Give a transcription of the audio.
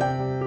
う